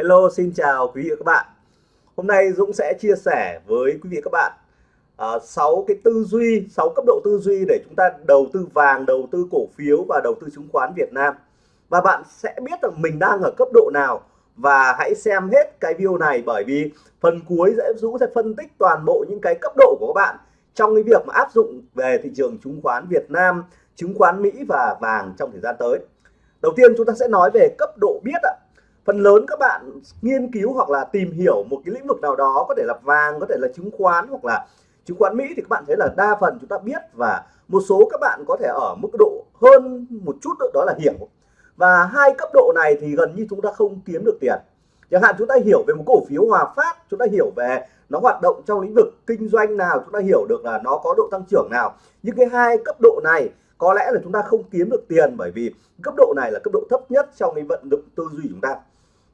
Hello, xin chào quý vị và các bạn. Hôm nay Dũng sẽ chia sẻ với quý vị và các bạn à, uh, 6 cái tư duy, 6 cấp độ tư duy để chúng ta đầu tư vàng, đầu tư cổ phiếu và đầu tư chứng khoán Việt Nam. Và bạn sẽ biết rằng mình đang ở cấp độ nào và hãy xem hết cái video này bởi vì phần cuối sẽ Dũng sẽ phân tích toàn bộ những cái cấp độ của các bạn trong cái việc mà áp dụng về thị trường chứng khoán Việt Nam, chứng khoán Mỹ và vàng trong thời gian tới. Đầu tiên chúng ta sẽ nói về cấp độ biết ạ phần lớn các bạn nghiên cứu hoặc là tìm hiểu một cái lĩnh vực nào đó, có thể là vàng, có thể là chứng khoán hoặc là chứng khoán Mỹ thì các bạn thấy là đa phần chúng ta biết và một số các bạn có thể ở mức độ hơn một chút đó là hiểu. Và hai cấp độ này thì gần như chúng ta không kiếm được tiền. Chẳng hạn chúng ta hiểu về một cổ phiếu Hòa Phát, chúng ta hiểu về nó hoạt động trong lĩnh vực kinh doanh nào, chúng ta hiểu được là nó có độ tăng trưởng nào. Nhưng cái hai cấp độ này, có lẽ là chúng ta không kiếm được tiền bởi vì cấp độ này là cấp độ thấp nhất trong cái vận động tư duy chúng ta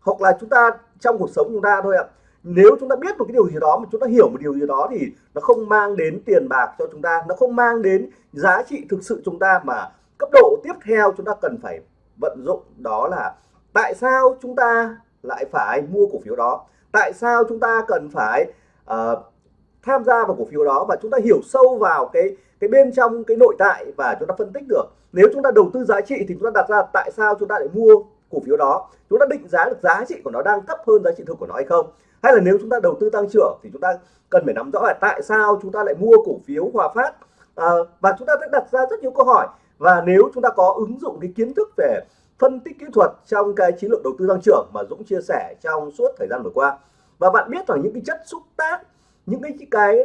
hoặc là chúng ta trong cuộc sống chúng ta thôi ạ nếu chúng ta biết một cái điều gì đó mà chúng ta hiểu một điều gì đó thì nó không mang đến tiền bạc cho chúng ta nó không mang đến giá trị thực sự chúng ta mà cấp độ tiếp theo chúng ta cần phải vận dụng đó là tại sao chúng ta lại phải mua cổ phiếu đó tại sao chúng ta cần phải uh, tham gia vào cổ phiếu đó và chúng ta hiểu sâu vào cái cái bên trong cái nội tại và chúng ta phân tích được nếu chúng ta đầu tư giá trị thì chúng ta đặt ra tại sao chúng ta lại mua cổ phiếu đó chúng ta định giá được giá trị của nó đang thấp hơn giá trị thực của nó hay không? Hay là nếu chúng ta đầu tư tăng trưởng thì chúng ta cần phải nắm rõ là tại sao chúng ta lại mua cổ phiếu Hòa Phát? À, và chúng ta sẽ đặt ra rất nhiều câu hỏi. Và nếu chúng ta có ứng dụng cái kiến thức về phân tích kỹ thuật trong cái chiến lược đầu tư tăng trưởng mà Dũng chia sẻ trong suốt thời gian vừa qua. Và bạn biết rằng những cái chất xúc tác những cái cái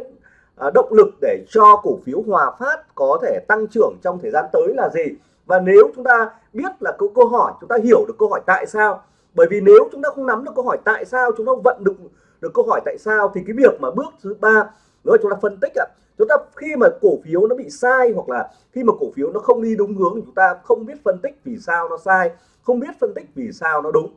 à, động lực để cho cổ phiếu Hòa Phát có thể tăng trưởng trong thời gian tới là gì? Và nếu chúng ta biết là câu câu hỏi, chúng ta hiểu được câu hỏi tại sao, bởi vì nếu chúng ta không nắm được câu hỏi tại sao, chúng ta vận được được câu hỏi tại sao, thì cái việc mà bước thứ ba nữa chúng ta phân tích ạ. Chúng ta khi mà cổ phiếu nó bị sai hoặc là khi mà cổ phiếu nó không đi đúng hướng thì chúng ta không biết phân tích vì sao nó sai, không biết phân tích vì sao nó đúng.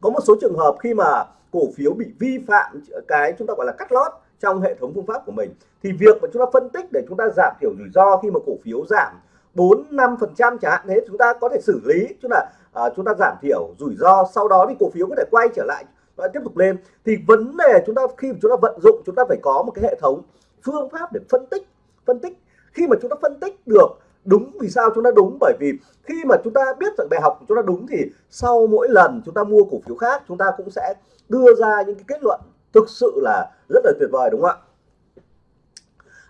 Có một số trường hợp khi mà cổ phiếu bị vi phạm cái chúng ta gọi là cắt lót trong hệ thống phương pháp của mình, thì việc mà chúng ta phân tích để chúng ta giảm thiểu rủi ro khi mà cổ phiếu giảm 4 5 phần trăm chẳng hạn thế chúng ta có thể xử lý tức là uh, chúng ta giảm thiểu rủi ro sau đó thì cổ phiếu có thể quay trở lại và tiếp tục lên thì vấn đề chúng ta khi chúng ta vận dụng chúng ta phải có một cái hệ thống phương pháp để phân tích phân tích khi mà chúng ta phân tích được đúng vì sao chúng ta đúng bởi vì khi mà chúng ta biết rằng bài học của chúng ta đúng thì sau mỗi lần chúng ta mua cổ phiếu khác chúng ta cũng sẽ đưa ra những cái kết luận thực sự là rất là tuyệt vời đúng không ạ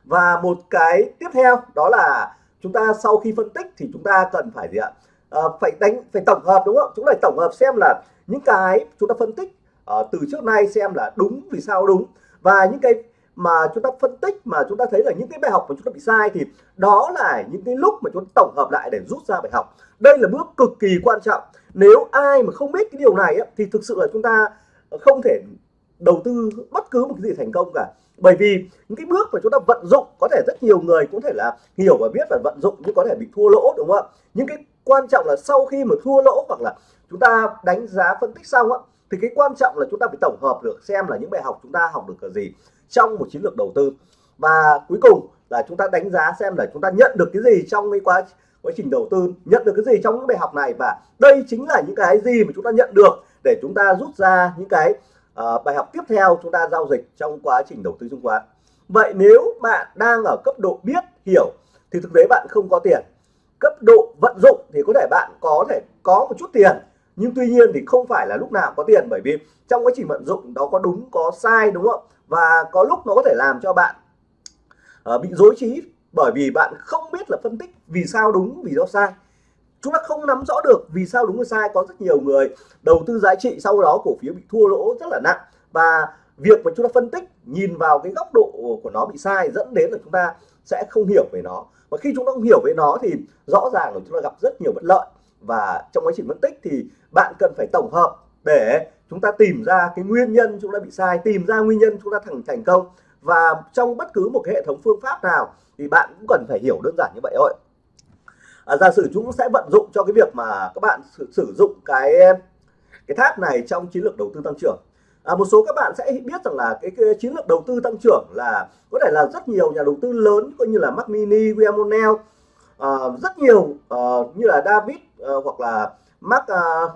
và một cái tiếp theo đó là chúng ta sau khi phân tích thì chúng ta cần phải gì ạ? À, phải đánh phải tổng hợp đúng không? Chúng phải tổng hợp xem là những cái chúng ta phân tích uh, từ trước nay xem là đúng vì sao đúng. Và những cái mà chúng ta phân tích mà chúng ta thấy là những cái bài học mà chúng ta bị sai thì đó là những cái lúc mà chúng ta tổng hợp lại để rút ra bài học. Đây là bước cực kỳ quan trọng. Nếu ai mà không biết cái điều này thì thực sự là chúng ta không thể đầu tư bất cứ một cái gì thành công cả. Bởi vì những cái bước mà chúng ta vận dụng, có thể rất nhiều người cũng thể là hiểu và biết và vận dụng nhưng có thể bị thua lỗ, đúng không ạ? Những cái quan trọng là sau khi mà thua lỗ hoặc là chúng ta đánh giá phân tích xong á, thì cái quan trọng là chúng ta phải tổng hợp được xem là những bài học chúng ta học được cái gì trong một chiến lược đầu tư. Và cuối cùng là chúng ta đánh giá xem là chúng ta nhận được cái gì trong cái quá quá trình đầu tư, nhận được cái gì trong những bài học này. Và đây chính là những cái gì mà chúng ta nhận được để chúng ta rút ra những cái à, bài học tiếp theo chúng ta giao dịch trong quá trình đầu tư chứng khoán. Vậy nếu bạn đang ở cấp độ biết hiểu thì thực tế bạn không có tiền. Cấp độ vận dụng thì có thể bạn có thể có một chút tiền nhưng tuy nhiên thì không phải là lúc nào có tiền bởi vì trong quá trình vận dụng đó có đúng có sai đúng không? Và có lúc nó có thể làm cho bạn uh, bị dối trí bởi vì bạn không biết là phân tích vì sao đúng vì sao sai chúng ta không nắm rõ được vì sao đúng hay sai. Có rất nhiều người đầu tư giá trị sau đó cổ phiếu bị thua lỗ rất là nặng. Và việc mà chúng ta phân tích, nhìn vào cái góc độ của nó bị sai dẫn đến là chúng ta sẽ không hiểu về nó. Và khi chúng ta không hiểu về nó thì rõ ràng là chúng ta gặp rất nhiều bất lợi. Và trong quá trình phân tích thì bạn cần phải tổng hợp để chúng ta tìm ra cái nguyên nhân chúng ta bị sai, tìm ra nguyên nhân chúng ta thành thành công. Và trong bất cứ một cái hệ thống phương pháp nào thì bạn cũng cần phải hiểu đơn giản như vậy thôi à, giả sử chúng sẽ vận dụng cho cái việc mà các bạn sử, sử dụng cái cái tháp này trong chiến lược đầu tư tăng trưởng. À, một số các bạn sẽ biết rằng là cái, cái chiến lược đầu tư tăng trưởng là có thể là rất nhiều nhà đầu tư lớn coi như là Mac Mini, William O'Neill uh, rất nhiều uh, như là David uh, hoặc là Mark uh,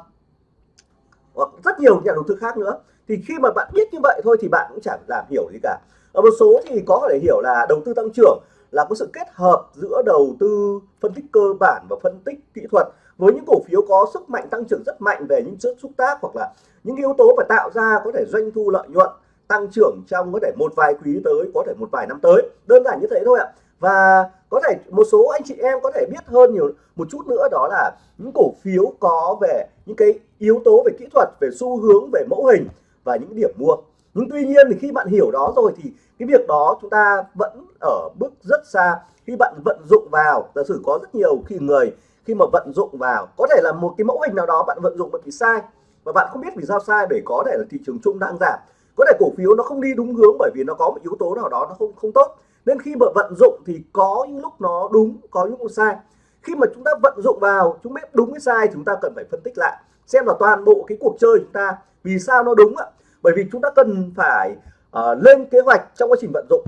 hoặc rất nhiều nhà đầu tư khác nữa. Thì khi mà bạn biết như vậy thôi thì bạn cũng chẳng làm hiểu gì cả. Ở một số thì có thể hiểu là đầu tư tăng trưởng là có sự kết hợp giữa đầu tư, phân tích cơ bản và phân tích kỹ thuật với những cổ phiếu có sức mạnh tăng trưởng rất mạnh về những chất xúc tác hoặc là những yếu tố phải tạo ra có thể doanh thu lợi nhuận tăng trưởng trong có thể một vài quý tới, có thể một vài năm tới. Đơn giản như thế thôi ạ. Và có thể một số anh chị em có thể biết hơn nhiều, một chút nữa đó là những cổ phiếu có về những cái yếu tố về kỹ thuật, về xu hướng, về mẫu hình và những điểm mua nhưng tuy nhiên thì khi bạn hiểu đó rồi thì cái việc đó chúng ta vẫn ở bước rất xa. Khi bạn vận dụng vào, giả sử có rất nhiều khi người khi mà vận dụng vào, có thể là một cái mẫu hình nào đó bạn vận dụng bị sai. Và bạn không biết vì sao sai bởi có thể là thị trường chung đang giảm. Có thể cổ phiếu nó không đi đúng hướng bởi vì nó có một yếu tố nào đó nó không không tốt. Nên khi mà vận dụng thì có những lúc nó đúng, có những lúc sai. Khi mà chúng ta vận dụng vào, chúng biết đúng hay sai chúng ta cần phải phân tích lại, xem là toàn bộ cái cuộc chơi chúng ta vì sao nó đúng ạ bởi vì chúng ta cần phải uh, lên kế hoạch trong quá trình vận dụng.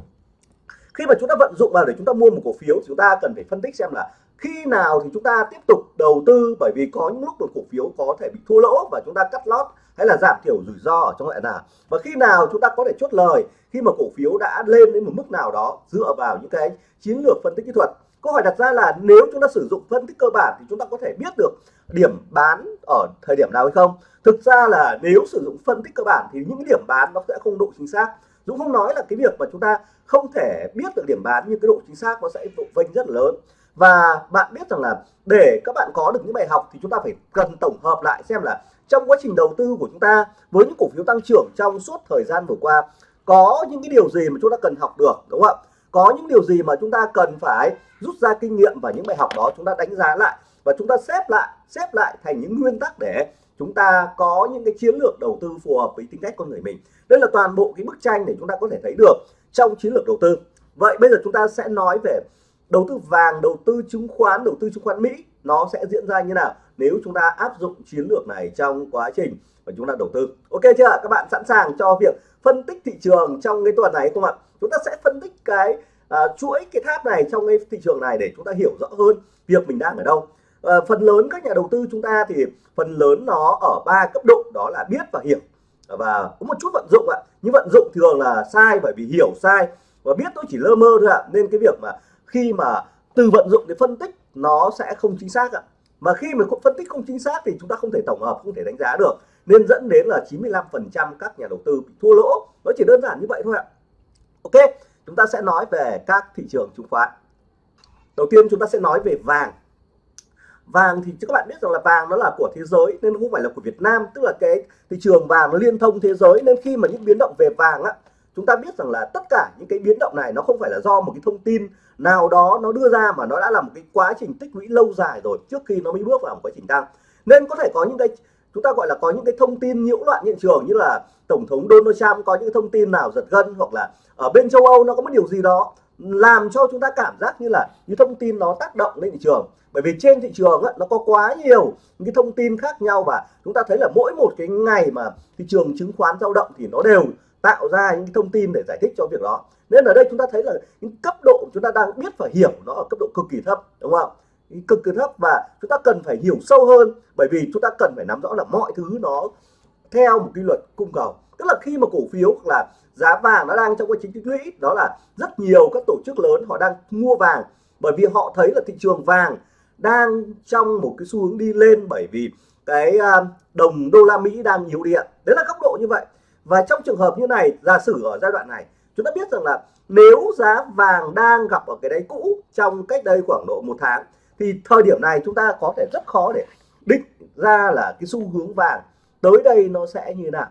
Khi mà chúng ta vận dụng vào để chúng ta mua một cổ phiếu chúng ta cần phải phân tích xem là khi nào thì chúng ta tiếp tục đầu tư bởi vì có những lúc một cổ phiếu có thể bị thua lỗ và chúng ta cắt lót hay là giảm thiểu rủi ro ở trong loại nào. Và khi nào chúng ta có thể chốt lời khi mà cổ phiếu đã lên đến một mức nào đó dựa vào những cái chiến lược phân tích kỹ thuật câu hỏi đặt ra là nếu chúng ta sử dụng phân tích cơ bản thì chúng ta có thể biết được điểm bán ở thời điểm nào hay không? Thực ra là nếu sử dụng phân tích cơ bản thì những điểm bán nó sẽ không độ chính xác. Dũng không nói là cái việc mà chúng ta không thể biết được điểm bán nhưng cái độ chính xác nó sẽ độ vênh rất lớn. Và bạn biết rằng là để các bạn có được những bài học thì chúng ta phải cần tổng hợp lại xem là trong quá trình đầu tư của chúng ta với những cổ phiếu tăng trưởng trong suốt thời gian vừa qua, có những cái điều gì mà chúng ta cần học được, đúng không ạ? Có những điều gì mà chúng ta cần phải rút ra kinh nghiệm và những bài học đó chúng ta đánh giá lại và chúng ta xếp lại xếp lại thành những nguyên tắc để chúng ta có những cái chiến lược đầu tư phù hợp với tính cách con người mình? Đây là toàn bộ cái bức tranh để chúng ta có thể thấy được trong chiến lược đầu tư. Vậy bây giờ chúng ta sẽ nói về đầu tư vàng, đầu tư chứng khoán, đầu tư chứng khoán Mỹ, nó sẽ diễn ra như nào nếu chúng ta áp dụng chiến lược này trong quá trình mà chúng ta đầu tư. Ok chưa các bạn sẵn sàng cho việc phân tích thị trường trong cái tuần này không ạ? Chúng ta sẽ phân tích cái uh, chuỗi cái tháp này trong cái thị trường này để chúng ta hiểu rõ hơn việc mình đang ở đâu. Uh, phần lớn các nhà đầu tư chúng ta thì phần lớn nó ở ba cấp độ đó là biết và hiểu. Và có một chút vận dụng ạ. Nhưng vận dụng thường là sai bởi vì hiểu sai và biết tôi chỉ lơ mơ thôi ạ. Nên cái việc mà khi mà từ vận dụng để phân tích nó sẽ không chính xác ạ. Mà khi mà phân tích không chính xác thì chúng ta không thể tổng hợp không thể đánh giá được nên dẫn đến là 95% các nhà đầu tư bị thua lỗ. Nó chỉ đơn giản như vậy thôi ạ. Ok, chúng ta sẽ nói về các thị trường chứng khoán. Đầu tiên chúng ta sẽ nói về vàng. Vàng thì các bạn biết rằng là vàng nó là của thế giới nên không phải là của Việt Nam, tức là cái thị trường vàng nó liên thông thế giới. Nên khi mà những biến động về vàng á, chúng ta biết rằng là tất cả những cái biến động này nó không phải là do một cái thông tin nào đó nó đưa ra mà nó đã là một cái quá trình tích lũy lâu dài rồi trước khi nó mới bước vào một quá trình tăng. Nên có thể có những cái chúng ta gọi là có những cái thông tin nhiễu loạn hiện trường như là tổng thống Donald Trump có những thông tin nào giật gân hoặc là ở bên châu Âu nó có một điều gì đó làm cho chúng ta cảm giác như là những thông tin nó tác động lên thị trường. Bởi vì trên thị trường ấy, nó có quá nhiều những cái thông tin khác nhau và chúng ta thấy là mỗi một cái ngày mà thị trường chứng khoán dao động thì nó đều tạo ra những cái thông tin để giải thích cho việc đó. Nên ở đây chúng ta thấy là những cấp độ chúng ta đang biết và hiểu nó ở cấp độ cực kỳ thấp đúng không? Cực kỳ thấp và chúng ta cần phải hiểu sâu hơn, bởi vì chúng ta cần phải nắm rõ là mọi thứ nó theo một cái luật cung cầu. Tức là khi mà cổ phiếu hoặc là giá vàng nó đang trong quá trình tích lũy, đó là rất nhiều các tổ chức lớn họ đang mua vàng, bởi vì họ thấy là thị trường vàng đang trong một cái xu hướng đi lên bởi vì cái à, đồng đô la Mỹ đang yếu điện đấy là góc độ như vậy. Và trong trường hợp như này, giả sử ở giai đoạn này, chúng ta biết rằng là nếu giá vàng đang gặp ở cái đáy cũ trong cách đây khoảng độ một tháng thì thời điểm này chúng ta có thể rất khó để định ra là cái xu hướng vàng tới đây nó sẽ như nào,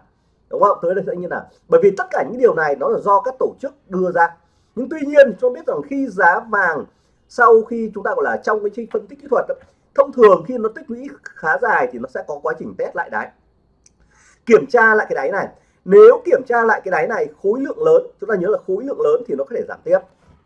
đúng không? Tới đây sẽ như nào? Bởi vì tất cả những điều này nó là do các tổ chức đưa ra. Nhưng tuy nhiên, cho biết rằng khi giá vàng sau khi chúng ta gọi là trong cái phân tích kỹ thuật thông thường khi nó tích lũy khá dài thì nó sẽ có quá trình test lại đáy. Kiểm tra lại cái đáy này. Nếu kiểm tra lại cái đáy này khối lượng lớn, chúng ta nhớ là khối lượng lớn thì nó có thể giảm tiếp.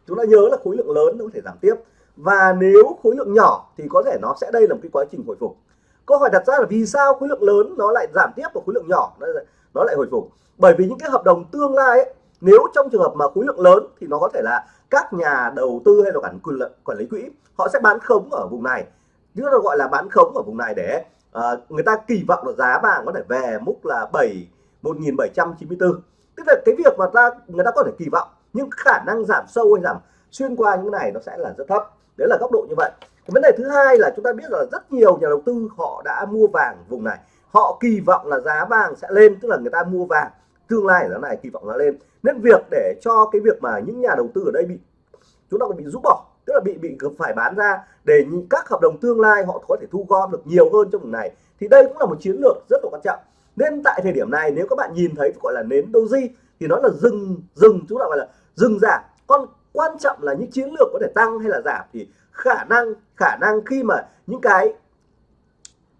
Chúng ta nhớ là khối lượng lớn nó có thể giảm tiếp và nếu khối lượng nhỏ thì có thể nó sẽ đây là một cái quá trình hồi phục. Câu hỏi đặt ra là vì sao khối lượng lớn nó lại giảm tiếp và khối lượng nhỏ nó lại, nó lại hồi phục? Bởi vì những cái hợp đồng tương lai ấy, nếu trong trường hợp mà khối lượng lớn thì nó có thể là các nhà đầu tư hay là quản quản lý quỹ họ sẽ bán khống ở vùng này. Chứ nó gọi là bán khống ở vùng này để uh, người ta kỳ vọng là giá vàng có thể về mức là 7 1794 tức là cái việc mà ta người ta có thể kỳ vọng nhưng khả năng giảm sâu hay giảm xuyên qua những cái này nó sẽ là rất thấp đấy là góc độ như vậy. Vấn đề thứ hai là chúng ta biết là rất nhiều nhà đầu tư họ đã mua vàng vùng này. Họ kỳ vọng là giá vàng sẽ lên, tức là người ta mua vàng. Tương lai giá này, kỳ vọng nó lên. Nên việc để cho cái việc mà những nhà đầu tư ở đây bị, chúng ta bị rút bỏ, tức là bị bị phải bán ra để các hợp đồng tương lai họ có thể thu gom được nhiều hơn trong vùng này, thì đây cũng là một chiến lược rất là quan trọng. Nên tại thời điểm này, nếu các bạn nhìn thấy gọi là nến doji, thì nó là dừng dừng chúng ta gọi là dừng giảm con quan trọng là những chiến lược có thể tăng hay là giảm. Thì khả năng khả năng khi mà những cái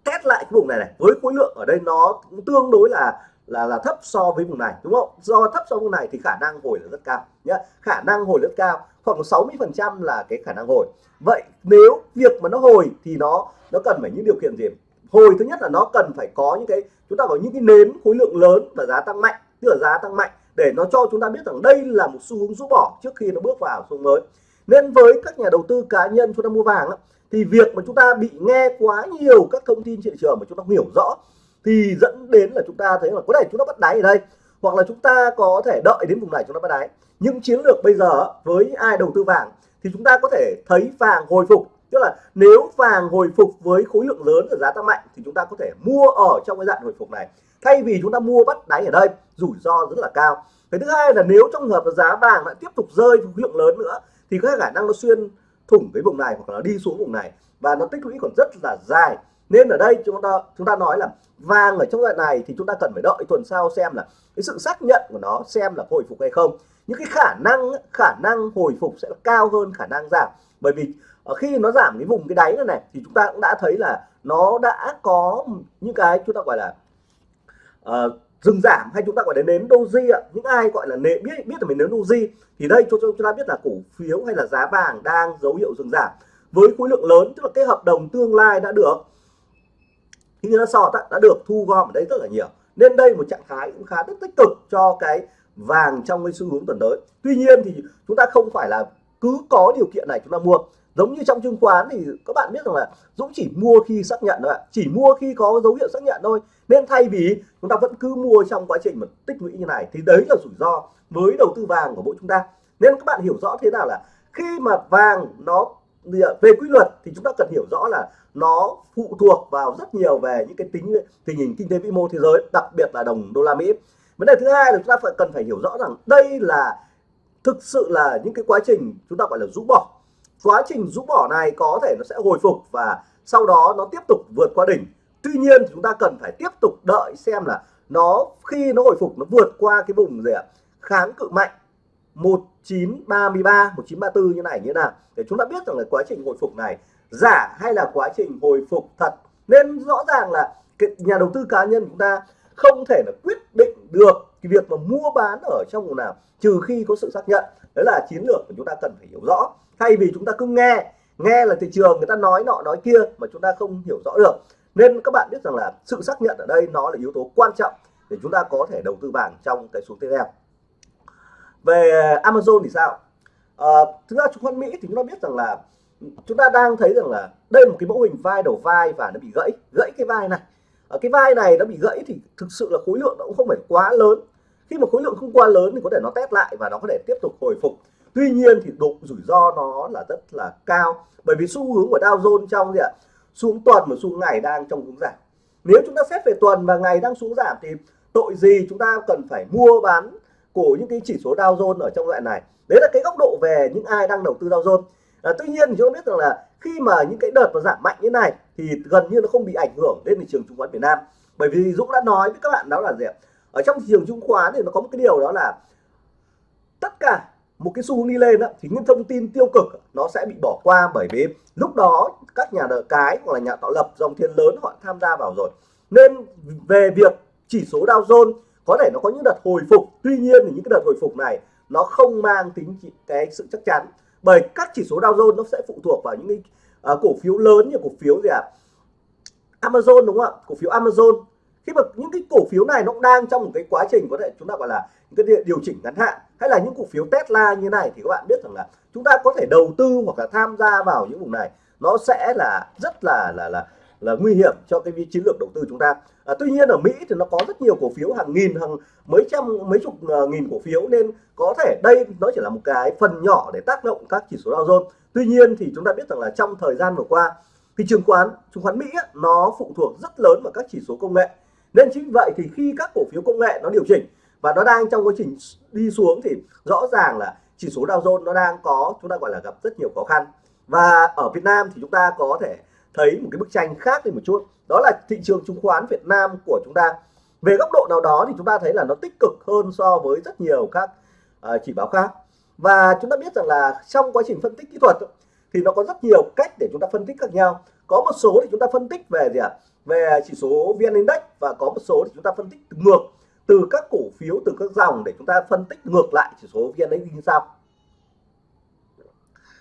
test lại cái vùng này này, với khối lượng ở đây nó cũng tương đối là là là thấp so với vùng này, đúng không? Do thấp so với vùng này thì khả năng hồi là rất cao nhé khả năng hồi rất cao, khoảng 60 phần trăm là cái khả năng hồi. Vậy nếu việc mà nó hồi thì nó nó cần phải những điều kiện gì? Hồi thứ nhất là nó cần phải có những cái, chúng ta có những cái nến khối lượng lớn và giá tăng mạnh, tức là giá tăng mạnh để nó cho chúng ta biết rằng đây là một xu hướng rũ bỏ trước khi nó bước vào xu hướng mới nên với các nhà đầu tư cá nhân chúng ta mua vàng thì việc mà chúng ta bị nghe quá nhiều các thông tin thị trường mà chúng ta không hiểu rõ thì dẫn đến là chúng ta thấy là có thể chúng ta bắt đáy ở đây hoặc là chúng ta có thể đợi đến vùng này chúng ta bắt đáy nhưng chiến lược bây giờ với ai đầu tư vàng thì chúng ta có thể thấy vàng hồi phục tức là nếu vàng hồi phục với khối lượng lớn và giá tăng mạnh thì chúng ta có thể mua ở trong cái dạng hồi phục này thay vì chúng ta mua bắt đáy ở đây, rủi ro rất là cao. Cái thứ hai là nếu trong hợp giá vàng lại tiếp tục rơi khối lượng lớn nữa, thì có khả năng nó xuyên thủng cái vùng này hoặc là đi xuống vùng này. Và nó tích lũy còn rất là dài. Nên ở đây chúng ta chúng ta nói là vàng ở trong đoạn này thì chúng ta cần phải đợi tuần sau xem là cái sự xác nhận của nó xem là hồi phục hay không. Những cái khả năng khả năng hồi phục sẽ cao hơn khả năng giảm. Bởi vì ờ, khi nó giảm cái vùng cái đáy này này, thì chúng ta cũng đã thấy là nó đã có những cái chúng ta gọi là uh, dừng giảm hay chúng ta gọi là nến doji ạ? Những ai gọi là nến biết biết là mình nến doji thì đây cho chúng ta biết là cổ phiếu hay là giá vàng đang dấu hiệu dừng giảm với khối lượng lớn tức là cái hợp đồng tương lai đã được khi nó sọt đã được thu gom ở đây rất là nhiều. Nên đây một trạng thái cũng khá rất tích cực cho cái vàng trong cái xu hướng tuần tới. Tuy nhiên thì chúng ta không phải là cứ có điều kiện này chúng ta mua giống như trong chứng khoán thì các bạn biết rằng là Dũng chỉ mua khi xác nhận thôi ạ. Chỉ mua khi có dấu hiệu xác nhận thôi. Nên thay vì chúng ta vẫn cứ mua trong quá trình mà tích lũy như này, thì đấy là rủi ro với đầu tư vàng của bộ chúng ta. Nên các bạn hiểu rõ thế nào là khi mà vàng nó về quy luật thì chúng ta cần hiểu rõ là nó phụ thuộc vào rất nhiều về những cái tính, tình hình kinh tế vĩ mô thế giới, đặc biệt là đồng đô la Mỹ. Vấn đề thứ hai là chúng ta phải, cần phải hiểu rõ rằng đây là thực sự là những cái quá trình chúng ta gọi là rũ bỏ quá trình rũ bỏ này có thể nó sẽ hồi phục và sau đó nó tiếp tục vượt qua đỉnh. Tuy nhiên chúng ta cần phải tiếp tục đợi xem là nó khi nó hồi phục, nó vượt qua cái vùng gì ạ? Kháng cự mạnh 1933 1934 như này như nào? Để chúng ta biết rằng là quá trình hồi phục này giả hay là quá trình hồi phục thật. Nên rõ ràng là cái nhà đầu tư cá nhân chúng ta không thể là quyết định được cái việc mà mua bán ở trong vùng nào trừ khi có sự xác nhận đấy là chiến lược mà chúng ta cần phải hiểu rõ. Thay vì chúng ta cứ nghe nghe là thị trường người ta nói nọ nói kia mà chúng ta không hiểu rõ được. Nên các bạn biết rằng là sự xác nhận ở đây nó là yếu tố quan trọng để chúng ta có thể đầu tư vàng trong cái xuống tiếp theo. Về Amazon thì sao? À, thực ra chứng khoán Mỹ thì chúng ta biết rằng là chúng ta đang thấy rằng là đây là một cái mẫu hình vai đầu vai và nó bị gãy gãy cái vai này. Ở cái vai này nó bị gãy thì thực sự là khối lượng nó cũng không phải quá lớn khi mà khối lượng không quá lớn thì có thể nó test lại và nó có thể tiếp tục hồi phục. Tuy nhiên thì độ rủi ro nó là rất là cao. Bởi vì xu hướng của Dow Jones trong gì ạ? Xuống tuần và xuống ngày đang trong hướng giảm. Nếu chúng ta xét về tuần và ngày đang xuống giảm thì tội gì chúng ta cần phải mua bán của những cái chỉ số Dow Jones ở trong loại này? Đấy là cái góc độ về những ai đang đầu tư Dow Jones. À, tuy nhiên thì chúng ta biết rằng là khi mà những cái đợt mà giảm mạnh như này thì gần như nó không bị ảnh hưởng đến thị trường chứng khoán Việt Nam. Bởi vì Dũng đã nói với các bạn đó là gì ạ? Ở trong thị trường chứng khoán thì nó có một cái điều đó là tất cả một cái xu hướng đi lên đó, thì những thông tin tiêu cực nó sẽ bị bỏ qua bởi vì lúc đó các nhà đỡ cái hoặc là nhà tạo lập dòng tiền lớn họ tham gia vào rồi. Nên về việc chỉ số Dow Jones có thể nó có những đợt hồi phục tuy nhiên thì những cái đợt hồi phục này nó không mang tính cái sự chắc chắn. Bởi các chỉ số Dow Jones nó sẽ phụ thuộc vào những cái uh, cổ phiếu lớn như cổ phiếu gì ạ? À? Amazon đúng không ạ? Cổ phiếu Amazon khi mà những cái cổ phiếu này nó cũng đang trong một cái quá trình có thể chúng ta gọi là những cái điều chỉnh ngắn hạn hay là những cổ phiếu Tesla như này thì các bạn biết rằng là chúng ta có thể đầu tư hoặc là tham gia vào những vùng này nó sẽ là rất là là là là nguy hiểm cho cái chiến lược đầu tư chúng ta. À, tuy nhiên ở Mỹ thì nó có rất nhiều cổ phiếu hàng nghìn hàng mấy trăm mấy chục uh, nghìn cổ phiếu nên có thể đây nó chỉ là một cái phần nhỏ để tác động các chỉ số Dow Jones. Tuy nhiên thì chúng ta biết rằng là trong thời gian vừa qua thị trường khoán chứng khoán Mỹ nó phụ thuộc rất lớn vào các chỉ số công nghệ nên chính vậy thì khi các cổ phiếu công nghệ nó điều chỉnh và nó đang trong quá trình đi xuống thì rõ ràng là chỉ số Dow Jones nó đang có chúng ta gọi là gặp rất nhiều khó khăn. Và ở Việt Nam thì chúng ta có thể thấy một cái bức tranh khác đi một chút. Đó là thị trường chứng khoán Việt Nam của chúng ta. Về góc độ nào đó thì chúng ta thấy là nó tích cực hơn so với rất nhiều các uh, chỉ báo khác. Và chúng ta biết rằng là trong quá trình phân tích kỹ thuật thì nó có rất nhiều cách để chúng ta phân tích khác nhau. Có một số thì chúng ta phân tích về gì ạ? Về chỉ số VN Index và có một số thì chúng ta phân tích ngược từ các cổ phiếu, từ các dòng để chúng ta phân tích ngược lại chỉ số VN Index như sau.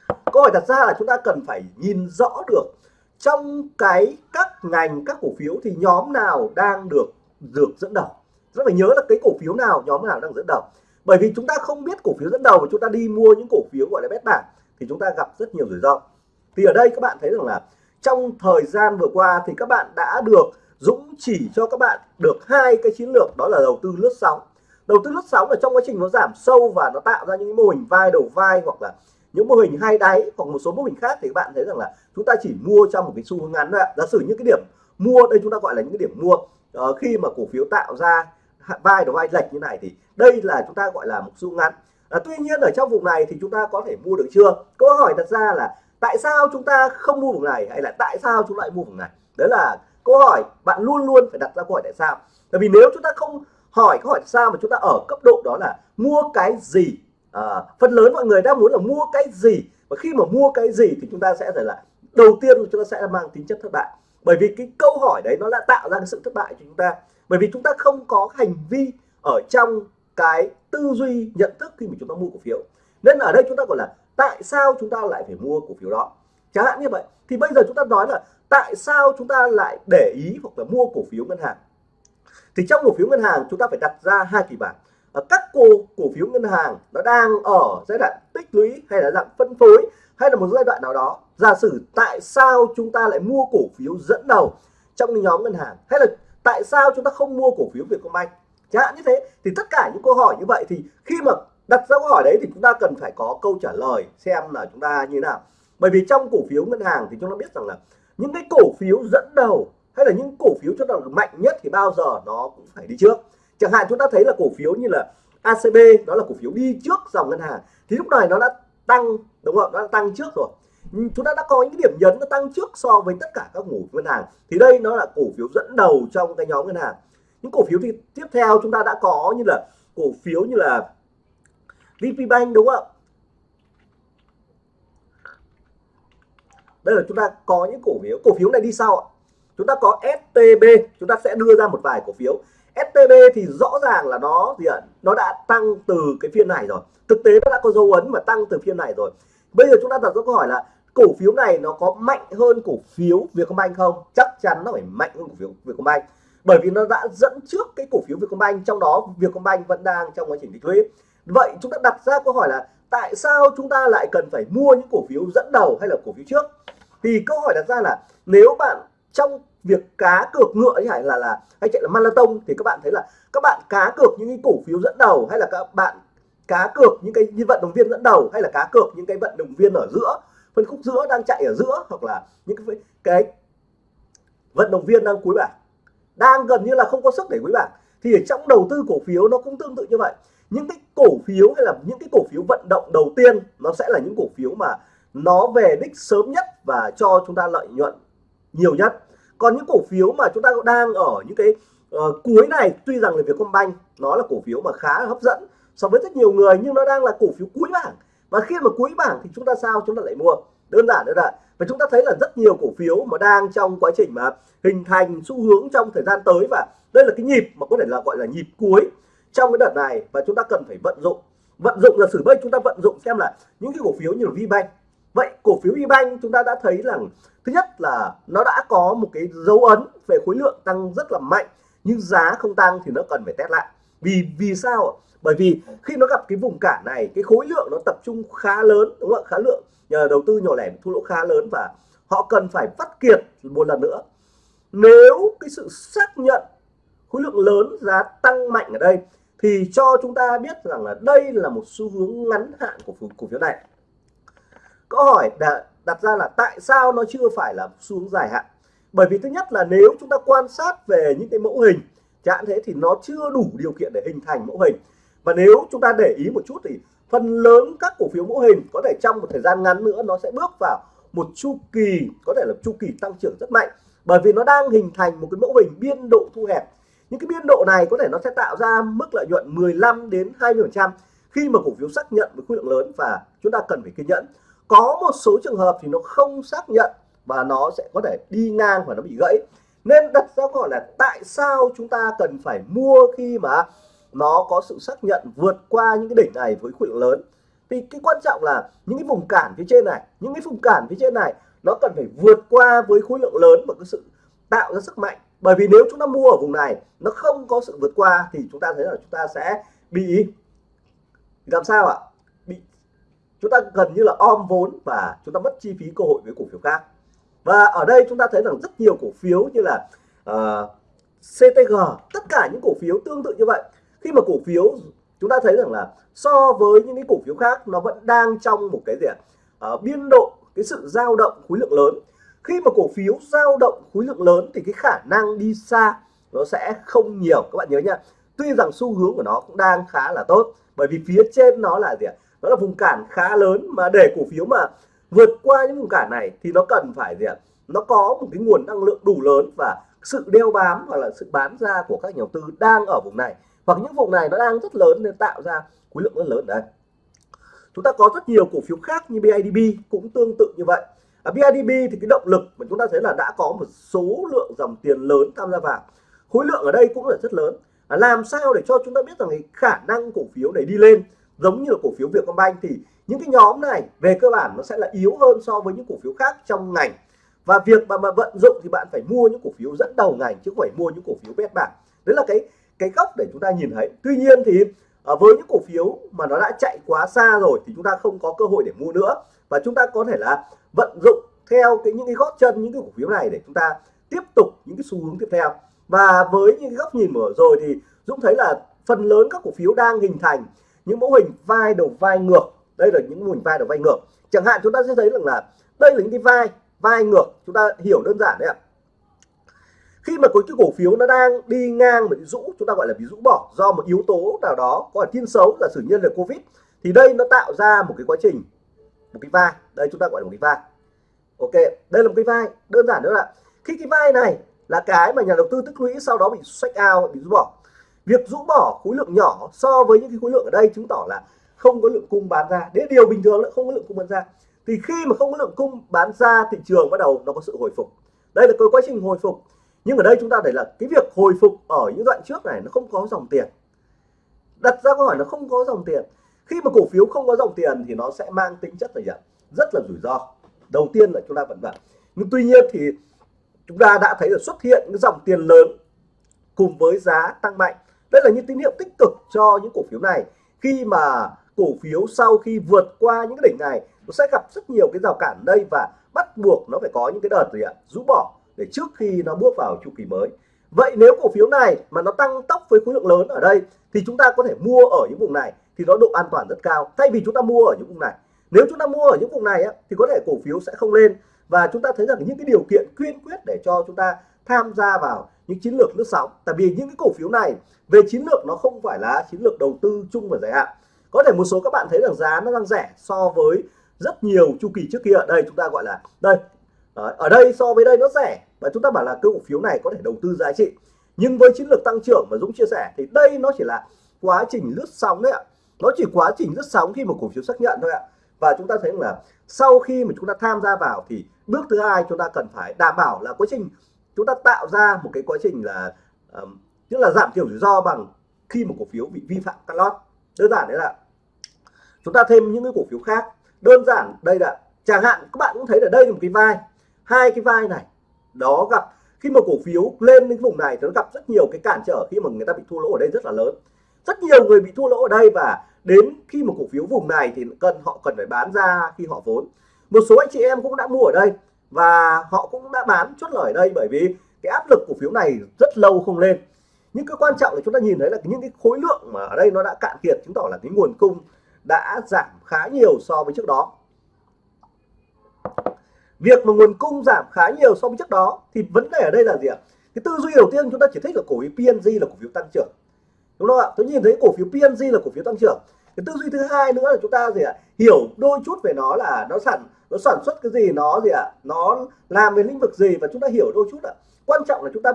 Câu hỏi đặt ra là chúng ta cần phải nhìn rõ được trong cái các ngành, các cổ phiếu thì nhóm nào đang được được dẫn đầu. Rất phải nhớ là cái cổ phiếu nào, nhóm nào đang dẫn đầu. Bởi vì chúng ta không biết cổ phiếu dẫn đầu mà chúng ta đi mua những cổ phiếu gọi là bét bảng thì chúng ta gặp rất nhiều rủi ro. Thì ở đây các bạn thấy rằng là trong thời gian vừa qua thì các bạn đã được Dũng chỉ cho các bạn được hai cái chiến lược đó là đầu tư lướt sóng. Đầu tư lướt sóng là trong quá trình nó giảm sâu và nó tạo ra những mô hình vai đầu vai hoặc là những mô hình hai đáy hoặc một số mô hình khác thì các bạn thấy rằng là chúng ta chỉ mua trong một cái xu hướng ngắn thôi giả sử những cái điểm mua đây chúng ta gọi là những cái điểm mua uh, khi mà cổ phiếu tạo ra vai đầu vai lệch như này thì đây là chúng ta gọi là một xu ngắn. À, tuy nhiên ở trong vùng này thì chúng ta có thể mua được chưa? Câu hỏi đặt ra là tại sao chúng ta không mua vùng này hay là tại sao chúng lại mua vùng này? Đấy là câu hỏi bạn luôn luôn phải đặt ra câu hỏi tại sao. Bởi vì nếu chúng ta không hỏi câu hỏi tại sao mà chúng ta ở cấp độ đó là mua cái gì? À, phần lớn mọi người đang muốn là mua cái gì? Và khi mà mua cái gì thì chúng ta sẽ phải là đầu tiên chúng ta sẽ mang tính chất thất bại. Bởi vì cái câu hỏi đấy nó đã tạo ra cái sự thất bại cho chúng ta. Bởi vì chúng ta không có hành vi ở trong cái tư duy nhận thức khi mà chúng ta mua cổ phiếu. Nên ở đây chúng ta gọi là tại sao chúng ta lại phải mua cổ phiếu đó? Chẳng hạn như vậy, thì bây giờ chúng ta nói là tại sao chúng ta lại để ý hoặc là mua cổ phiếu ngân hàng? Thì trong cổ phiếu ngân hàng, chúng ta phải đặt ra hai kịch bản. Các cổ cổ phiếu ngân hàng nó đang ở giai đoạn tích lũy hay là dạng phân phối hay là một giai đoạn nào đó. Giả sử tại sao chúng ta lại mua cổ phiếu dẫn đầu trong nhóm ngân hàng? Hay là tại sao chúng ta không mua cổ phiếu Vietcombank? Chẳng hạn như thế, thì tất cả những câu hỏi như vậy thì khi mà đặt ra câu hỏi đấy thì chúng ta cần phải có câu trả lời xem là chúng ta như thế nào. Bởi vì trong cổ phiếu ngân hàng thì chúng ta biết rằng là những cái cổ phiếu dẫn đầu hay là những cổ phiếu cho rằng mạnh nhất thì bao giờ nó cũng phải đi trước. Chẳng hạn chúng ta thấy là cổ phiếu như là ACB đó là cổ phiếu đi trước dòng ngân hàng, thì lúc này nó đã tăng, đúng không nó đã tăng trước rồi. Chúng ta đã có những điểm nhấn nó tăng trước so với tất cả các cổ ngân hàng, thì đây nó là cổ phiếu dẫn đầu trong cái nhóm ngân hàng. Những cổ phiếu thì tiếp theo chúng ta đã có như là cổ phiếu như là VP Bank, đúng không đây là chúng ta có những cổ phiếu. Cổ phiếu này đi sau chúng ta có STB chúng ta sẽ đưa ra một vài cổ phiếu. STB thì rõ ràng là nó gì ạ? Nó đã tăng từ cái phiên này rồi. Thực tế nó đã có dấu ấn mà tăng từ phiên này rồi. Bây giờ chúng ta đặt ra câu hỏi là cổ phiếu này nó có mạnh hơn cổ phiếu Vietcombank không? Chắc chắn nó phải mạnh hơn cổ phiếu Vietcombank. Bởi vì nó đã dẫn trước cái cổ phiếu Vietcombank, trong đó Vietcombank vẫn đang trong quá trình tích lũy vậy chúng ta đặt ra câu hỏi là tại sao chúng ta lại cần phải mua những cổ phiếu dẫn đầu hay là cổ phiếu trước? Thì câu hỏi đặt ra là nếu bạn trong việc cá cược ngựa hay là là hay chạy là marathon thì các bạn thấy là các bạn cá cược những cái cổ phiếu dẫn đầu hay là các bạn cá cược những cái nhân vận động viên dẫn đầu hay là cá cược những cái vận động viên ở giữa, phân khúc giữa đang chạy ở giữa hoặc là những cái cái vận động viên đang cuối bảng, đang gần như là không có sức để cuối bảng, thì ở trong đầu tư cổ phiếu nó cũng tương tự như vậy những cái cổ phiếu hay là những cái cổ phiếu vận động đầu tiên nó sẽ là những cổ phiếu mà nó về đích sớm nhất và cho chúng ta lợi nhuận nhiều nhất. Còn những cổ phiếu mà chúng ta đang ở những cái uh, cuối này tuy rằng là Vietcombank nó là cổ phiếu mà khá là hấp dẫn so với rất nhiều người nhưng nó đang là cổ phiếu cuối bảng. Và khi mà cuối bảng thì chúng ta sao? Chúng ta lại mua. Đơn giản nữa là và chúng ta thấy là rất nhiều cổ phiếu mà đang trong quá trình mà hình thành xu hướng trong thời gian tới và đây là cái nhịp mà có thể là gọi là nhịp cuối trong cái đợt này và chúng ta cần phải vận dụng. Vận dụng là sử bây chúng ta vận dụng xem là những cái cổ phiếu như là VBank. Vậy cổ phiếu VBank chúng ta đã thấy rằng, thứ nhất là nó đã có một cái dấu ấn về khối lượng tăng rất là mạnh, nhưng giá không tăng thì nó cần phải test lại. Vì vì sao bởi vì khi nó gặp cái vùng cản này, cái khối lượng nó tập trung khá lớn, đúng không ạ? Khá lượng, nhờ đầu tư nhỏ lẻ thu lỗ khá lớn và họ cần phải phát kiệt một lần nữa. Nếu cái sự xác nhận khối lượng lớn giá tăng mạnh ở đây thì cho chúng ta biết rằng là đây là một xu hướng ngắn hạn của cổ phiếu này. Câu hỏi đặt ra là tại sao nó chưa phải là xu hướng dài hạn? Bởi vì thứ nhất là nếu chúng ta quan sát về những cái mẫu hình, chẳng thế thì nó chưa đủ điều kiện để hình thành mẫu hình. Và nếu chúng ta để ý một chút thì phần lớn các cổ phiếu mẫu hình có thể trong một thời gian ngắn nữa nó sẽ bước vào một chu kỳ, có thể là chu kỳ tăng trưởng rất mạnh. Bởi vì nó đang hình thành một cái mẫu hình biên độ thu hẹp những cái biên độ này có thể nó sẽ tạo ra mức lợi nhuận 15 đến 20% khi mà cổ phiếu xác nhận với khối lượng lớn và chúng ta cần phải kiên nhẫn. Có một số trường hợp thì nó không xác nhận và nó sẽ có thể đi ngang và nó bị gãy. Nên đặt ra câu hỏi là tại sao chúng ta cần phải mua khi mà nó có sự xác nhận vượt qua những cái đỉnh này với khối lượng lớn? Thì cái quan trọng là những cái vùng cản phía trên này, những cái vùng cản phía trên này nó cần phải vượt qua với khối lượng lớn và cái sự tạo ra sức mạnh bởi vì nếu chúng ta mua ở vùng này nó không có sự vượt qua thì chúng ta thấy là chúng ta sẽ bị làm sao ạ? Bị chúng ta gần như là om vốn và chúng ta mất chi phí cơ hội với cổ phiếu khác. Và ở đây chúng ta thấy rằng rất nhiều cổ phiếu như là ờ, uh, CTG tất cả những cổ phiếu tương tự như vậy. Khi mà cổ phiếu chúng ta thấy rằng là so với những cái cổ phiếu khác nó vẫn đang trong một cái gì ạ? Uh, biên độ cái sự dao động khối lượng lớn khi mà cổ phiếu dao động khối lượng lớn thì cái khả năng đi xa nó sẽ không nhiều. Các bạn nhớ nha, tuy rằng xu hướng của nó cũng đang khá là tốt, bởi vì phía trên nó là gì ạ? Nó là vùng cản khá lớn mà để cổ phiếu mà vượt qua những vùng cản này thì nó cần phải gì ạ? Nó có một cái nguồn năng lượng đủ lớn và sự đeo bám hoặc là sự bán ra của các nhà đầu tư đang ở vùng này. Hoặc những vùng này nó đang rất lớn nên tạo ra khối lượng rất lớn. Ở đây, chúng ta có rất nhiều cổ phiếu khác như BIDB cũng tương tự như vậy ở BIDB thì cái động lực mà chúng ta thấy là đã có một số lượng dòng tiền lớn tham gia vào. Khối lượng ở đây cũng là rất lớn. À, làm sao để cho chúng ta biết rằng cái khả năng cổ phiếu này đi lên giống như là cổ phiếu Vietcombank thì những cái nhóm này về cơ bản nó sẽ là yếu hơn so với những cổ phiếu khác trong ngành. Và việc mà, mà vận dụng thì bạn phải mua những cổ phiếu dẫn đầu ngành chứ không phải mua những cổ phiếu bét bảng đấy là cái cái góc để chúng ta nhìn thấy. Tuy nhiên thì à, với những cổ phiếu mà nó đã chạy quá xa rồi thì chúng ta không có cơ hội để mua nữa. Và chúng ta có thể là vận dụng theo cái những cái gót chân, những cái cổ phiếu này để chúng ta tiếp tục những cái xu hướng tiếp theo. Và với những cái góc nhìn mở rồi thì Dũng thấy là phần lớn các cổ phiếu đang hình thành những mẫu hình vai đầu vai ngược. Đây là những mô hình vai đầu vai ngược. Chẳng hạn chúng ta sẽ thấy rằng là đây là những cái vai vai ngược. Chúng ta hiểu đơn giản đấy ạ. Khi mà có cái cổ phiếu nó đang đi ngang bị rũ, chúng ta gọi là bị rũ bỏ do một yếu tố nào đó có là thiên xấu là sử nhân là covid, thì đây nó tạo ra một cái quá trình một cái vai. Đây, chúng ta gọi là một cái vai. Ok, đây là một cái vai. Đơn giản nữa là khi cái vai này là cái mà nhà đầu tư tích lũy sau đó bị sách out, bị rũ bỏ. Việc rũ bỏ khối lượng nhỏ so với những cái khối lượng ở đây chứng tỏ là không có lượng cung bán ra. Đấy điều bình thường là không có lượng cung bán ra. Thì khi mà không có lượng cung bán ra, thị trường bắt đầu nó có sự hồi phục. Đây là cái quá trình hồi phục. Nhưng ở đây chúng ta thấy là cái việc hồi phục ở những đoạn trước này nó không có dòng tiền. Đặt ra câu hỏi nó không có dòng tiền khi mà cổ phiếu không có dòng tiền thì nó sẽ mang tính chất là gì rất là rủi ro. Đầu tiên là chúng ta vẫn vậy. nhưng tuy nhiên thì chúng ta đã thấy là xuất hiện những dòng tiền lớn cùng với giá tăng mạnh. Đây là những tín hiệu tích cực cho những cổ phiếu này. Khi mà cổ phiếu sau khi vượt qua những cái đỉnh này, nó sẽ gặp rất nhiều cái rào cản đây và bắt buộc nó phải có những cái đợt gì ạ? Rũ bỏ để trước khi nó bước vào chu kỳ mới. Vậy nếu cổ phiếu này mà nó tăng tốc với khối lượng lớn ở đây thì chúng ta có thể mua ở những vùng này thì nó độ an toàn rất cao. Thay vì chúng ta mua ở những vùng này nếu chúng ta mua ở những vùng này á, thì có thể cổ phiếu sẽ không lên. Và chúng ta thấy rằng những cái điều kiện quyên quyết để cho chúng ta tham gia vào những chiến lược lướt sóng tại vì những cái cổ phiếu này về chiến lược nó không phải là chiến lược đầu tư chung và dài hạn. Có thể một số các bạn thấy rằng giá nó đang rẻ so với rất nhiều chu kỳ trước kia. Ở đây chúng ta gọi là đây ở đây so với đây nó rẻ. Và chúng ta bảo là cổ phiếu này có thể đầu tư giá trị. Nhưng với chiến lược tăng trưởng mà Dũng chia sẻ thì đây nó chỉ là quá trình lướt sóng đấy ạ nó chỉ quá trình rất sóng khi một cổ phiếu xác nhận thôi ạ. Và chúng ta thấy là sau khi mà chúng ta tham gia vào thì bước thứ hai chúng ta cần phải đảm bảo là quá trình chúng ta tạo ra một cái quá trình là um, tức là giảm thiểu rủi ro bằng khi một cổ phiếu bị vi phạm cắt lót. Đơn giản đấy là chúng ta thêm những cái cổ phiếu khác. Đơn giản đây là chẳng hạn các bạn cũng thấy là đây là một cái vai. Hai cái vai này đó gặp khi mà cổ phiếu lên đến vùng này thì nó gặp rất nhiều cái cản trở khi mà người ta bị thua lỗ ở đây rất là lớn rất nhiều người bị thua lỗ ở đây và đến khi một cổ phiếu vùng này thì cần, họ cần phải bán ra khi họ vốn. Một số anh chị em cũng đã mua ở đây và họ cũng đã bán chốt lời ở đây bởi vì cái áp lực cổ phiếu này rất lâu không lên. Nhưng cái quan trọng là chúng ta nhìn thấy là những cái khối lượng mà ở đây nó đã cạn kiệt, chứng tỏ là cái nguồn cung đã giảm khá nhiều so với trước đó. Việc mà nguồn cung giảm khá nhiều so với trước đó thì vấn đề ở đây là gì ạ? Cái tư duy đầu tiên chúng ta chỉ thích là cổ phiếu PNG là cổ phiếu tăng trưởng đúng không ạ? Tôi nhìn thấy cổ phiếu PNG là cổ phiếu tăng trưởng. Cái tư duy thứ hai nữa là chúng ta gì ạ? Hiểu đôi chút về nó là nó sản nó sản xuất cái gì nó gì ạ? Nó làm về lĩnh vực gì và chúng ta hiểu đôi chút ạ. Quan trọng là chúng ta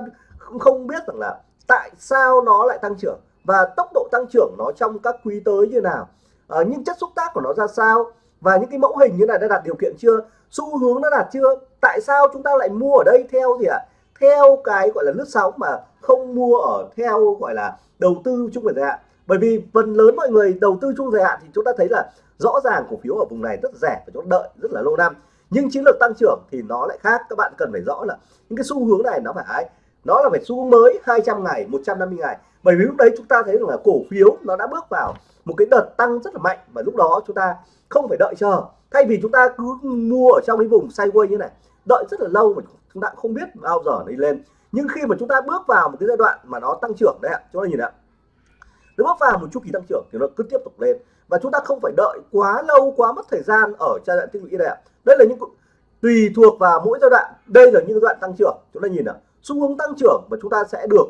không biết rằng là tại sao nó lại tăng trưởng và tốc độ tăng trưởng nó trong các quý tới như nào. À, những chất xúc tác của nó ra sao và những cái mẫu hình như này đã đạt điều kiện chưa? Xu hướng đã đạt chưa? Tại sao chúng ta lại mua ở đây theo gì ạ? Theo cái gọi là lướt sóng mà không mua ở theo gọi là đầu tư trung dài hạn. Bởi vì phần lớn mọi người đầu tư trung dài hạn thì chúng ta thấy là rõ ràng cổ phiếu ở vùng này rất rẻ và chúng ta đợi, rất là lâu năm. Nhưng chiến lược tăng trưởng thì nó lại khác. Các bạn cần phải rõ là những cái xu hướng này nó phải nó là phải xu hướng mới 200 ngày 150 ngày. Bởi vì lúc đấy chúng ta thấy rằng là cổ phiếu nó đã bước vào một cái đợt tăng rất là mạnh và lúc đó chúng ta không phải đợi chờ. Thay vì chúng ta cứ mua ở trong cái vùng sideways như này đợi rất là lâu mà chúng ta không biết bao giờ nó đi lên. Nhưng khi mà chúng ta bước vào một cái giai đoạn mà nó tăng trưởng đấy ạ chúng ta nhìn ạ. Nó bước vào một chu kỳ tăng trưởng thì nó cứ tiếp tục lên. Và chúng ta không phải đợi quá lâu quá mất thời gian ở giai đoạn tích lũy này ạ. Đây là những tùy thuộc vào mỗi giai đoạn. Đây là những giai đoạn tăng trưởng. Chúng ta nhìn ạ. Xu hướng tăng trưởng và chúng ta sẽ được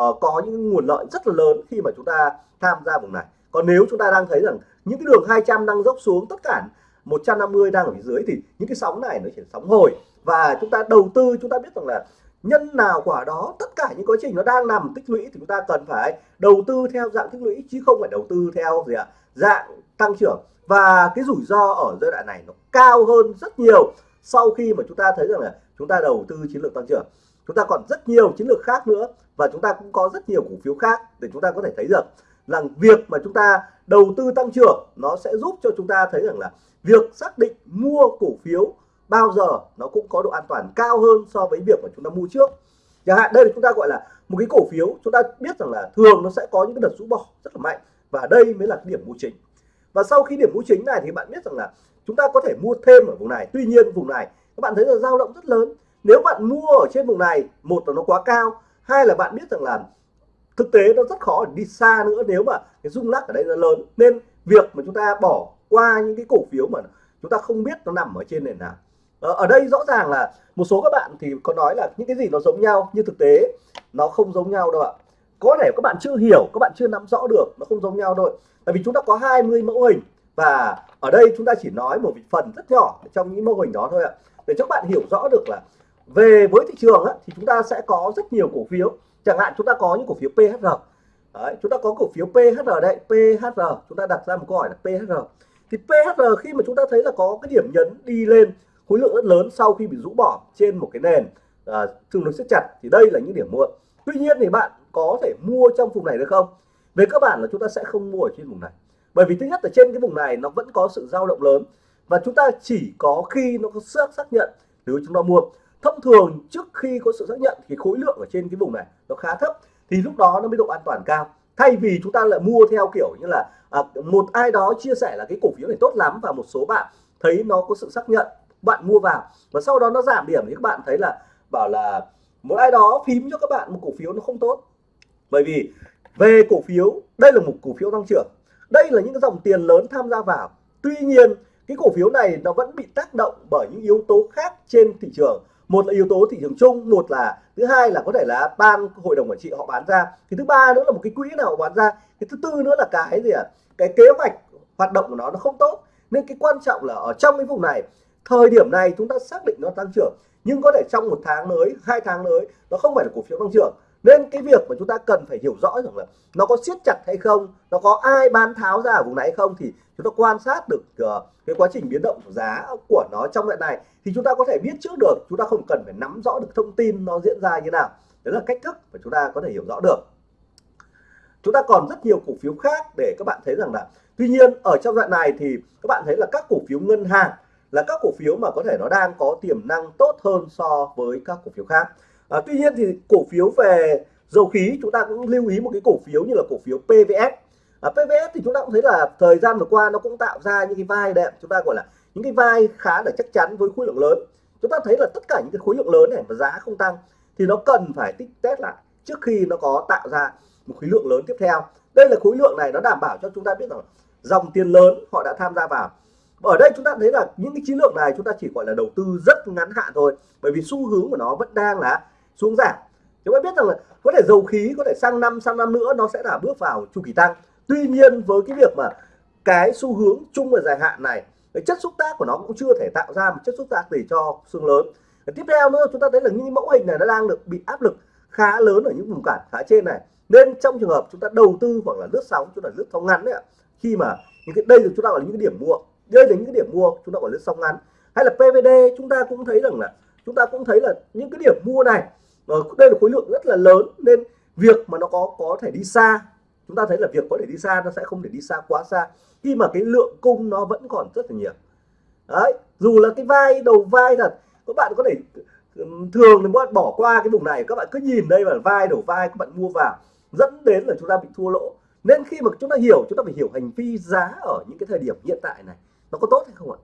uh, có những nguồn lợi rất là lớn khi mà chúng ta tham gia vùng này. Còn nếu chúng ta đang thấy rằng những cái đường 200 đang dốc xuống tất cả 150 đang ở phía dưới thì những cái sóng này nó chỉ sóng hồi và chúng ta đầu tư, chúng ta biết rằng là nhân nào quả đó, tất cả những quá trình nó đang nằm tích lũy thì chúng ta cần phải đầu tư theo dạng tích lũy chứ không phải đầu tư theo gì ạ, dạng tăng trưởng. Và cái rủi ro ở giai đoạn này nó cao hơn rất nhiều sau khi mà chúng ta thấy rằng là chúng ta đầu tư chiến lược tăng trưởng. Chúng ta còn rất nhiều chiến lược khác nữa và chúng ta cũng có rất nhiều cổ phiếu khác để chúng ta có thể thấy được rằng việc mà chúng ta đầu tư tăng trưởng nó sẽ giúp cho chúng ta thấy rằng là việc xác định mua cổ phiếu bao giờ nó cũng có độ an toàn cao hơn so với việc mà chúng ta mua trước. Chẳng hạn đây là chúng ta gọi là một cái cổ phiếu, chúng ta biết rằng là thường nó sẽ có những cái đợt rũ bỏ rất là mạnh và đây mới là cái điểm mua chính. Và sau khi điểm mua chính này thì bạn biết rằng là chúng ta có thể mua thêm ở vùng này. Tuy nhiên vùng này, các bạn thấy là dao động rất lớn. Nếu bạn mua ở trên vùng này, một là nó quá cao, hai là bạn biết rằng là thực tế nó rất khó để đi xa nữa nếu mà cái rung lắc ở đây nó lớn. Nên việc mà chúng ta bỏ qua những cái cổ phiếu mà chúng ta không biết nó nằm ở trên nền nào. Ờ, ở, đây rõ ràng là một số các bạn thì có nói là những cái gì nó giống nhau nhưng thực tế nó không giống nhau đâu ạ. Có thể các bạn chưa hiểu các bạn chưa nắm rõ được nó không giống nhau đâu tại vì chúng ta có 20 mẫu hình và ở đây chúng ta chỉ nói một phần rất nhỏ trong những mẫu hình đó thôi ạ. Để cho các bạn hiểu rõ được là về với thị trường á, thì chúng ta sẽ có rất nhiều cổ phiếu. Chẳng hạn chúng ta có những cổ phiếu PHR Đấy, chúng ta có cổ phiếu PHR đây PHR chúng ta đặt ra một câu hỏi là PHR thì PHR khi mà chúng ta thấy là có cái điểm nhấn đi lên khối lượng rất lớn sau khi bị rũ bỏ trên một cái nền à, tương đối siết chặt thì đây là những điểm mua. Tuy nhiên thì bạn có thể mua trong vùng này được không? Về cơ bản là chúng ta sẽ không mua ở trên vùng này. Bởi vì thứ nhất là trên cái vùng này nó vẫn có sự dao động lớn và chúng ta chỉ có khi nó có xác xác nhận nếu chúng ta mua. Thông thường trước khi có sự xác nhận thì khối lượng ở trên cái vùng này nó khá thấp thì lúc đó nó mới độ an toàn cao. Thay vì chúng ta lại mua theo kiểu như là à, một ai đó chia sẻ là cái cổ phiếu này tốt lắm và một số bạn thấy nó có sự xác nhận bạn mua vào. Và sau đó nó giảm điểm thì các bạn thấy là bảo là một ai đó phím cho các bạn một cổ phiếu nó không tốt. Bởi vì về cổ phiếu, đây là một cổ phiếu tăng trưởng. Đây là những cái dòng tiền lớn tham gia vào. Tuy nhiên, cái cổ phiếu này nó vẫn bị tác động bởi những yếu tố khác trên thị trường. Một là yếu tố thị trường chung, một là, thứ hai là có thể là ban hội đồng quản trị họ bán ra. Thì thứ ba nữa là một cái quỹ nào họ bán ra. Cái thứ tư nữa là cái gì ạ? À? cái kế hoạch hoạt động của nó nó không tốt. Nên cái quan trọng là ở trong cái vùng này thời điểm này chúng ta xác định nó tăng trưởng nhưng có thể trong một tháng tới hai tháng tới nó không phải là cổ phiếu tăng trưởng. Nên cái việc mà chúng ta cần phải hiểu rõ rằng là nó có siết chặt hay không nó có ai bán tháo ra ở vùng này hay không thì chúng ta quan sát được uh, cái quá trình biến động của giá của nó trong đoạn này thì chúng ta có thể biết trước được chúng ta không cần phải nắm rõ được thông tin nó diễn ra như nào. Đấy là cách thức mà chúng ta có thể hiểu rõ được. Chúng ta còn rất nhiều cổ phiếu khác để các bạn thấy rằng là tuy nhiên ở trong đoạn này thì các bạn thấy là các cổ phiếu ngân hàng là các cổ phiếu mà có thể nó đang có tiềm năng tốt hơn so với các cổ phiếu khác. À, tuy nhiên thì cổ phiếu về dầu khí chúng ta cũng lưu ý một cái cổ phiếu như là cổ phiếu PVS à, PVS thì chúng ta cũng thấy là thời gian vừa qua nó cũng tạo ra những cái vai đẹp chúng ta gọi là những cái vai khá là chắc chắn với khối lượng lớn. Chúng ta thấy là tất cả những cái khối lượng lớn này mà giá không tăng thì thì nó cần phải tích test lại trước khi nó có tạo ra một khối lượng lớn tiếp theo. Đây là khối lượng này nó đảm bảo cho chúng ta biết rằng dòng tiền lớn họ đã tham gia vào ở đây chúng ta thấy là những cái chiến lược này chúng ta chỉ gọi là đầu tư rất ngắn hạn thôi, bởi vì xu hướng của nó vẫn đang là xuống giảm. Chúng ta biết rằng là có thể dầu khí có thể sang năm sang năm nữa nó sẽ là bước vào chu kỳ tăng. Tuy nhiên với cái việc mà cái xu hướng chung và dài hạn này, cái chất xúc tác của nó cũng chưa thể tạo ra một chất xúc tác gì cho xương lớn. Tiếp theo nữa, chúng ta thấy là những mẫu hình này nó đang được bị áp lực khá lớn ở những vùng cản khá trên này. Nên trong trường hợp chúng ta đầu tư hoặc là lướt sóng, chúng ta lướt sóng ngắn đấy ạ, khi mà những cái, đây là chúng ta gọi là những cái điểm mua đây là những cái điểm mua, chúng ta gọi là sóng ngắn. Hay là PVD chúng ta cũng thấy rằng là, chúng ta cũng thấy là những cái điểm mua này ờ, đây là khối lượng rất là lớn. Nên việc mà nó có có thể đi xa, chúng ta thấy là việc có thể đi xa, nó sẽ không thể đi xa quá xa. Khi mà cái lượng cung nó vẫn còn rất là nhiều. Đấy, dù là cái vai, đầu vai thật, các bạn có thể thường thì các bạn bỏ qua cái vùng này, các bạn cứ nhìn đây là vai, đầu vai, các bạn mua vào, dẫn đến là chúng ta bị thua lỗ. Nên khi mà chúng ta hiểu, chúng ta phải hiểu hành vi giá ở những cái thời điểm hiện tại này nó có tốt hay không ạ?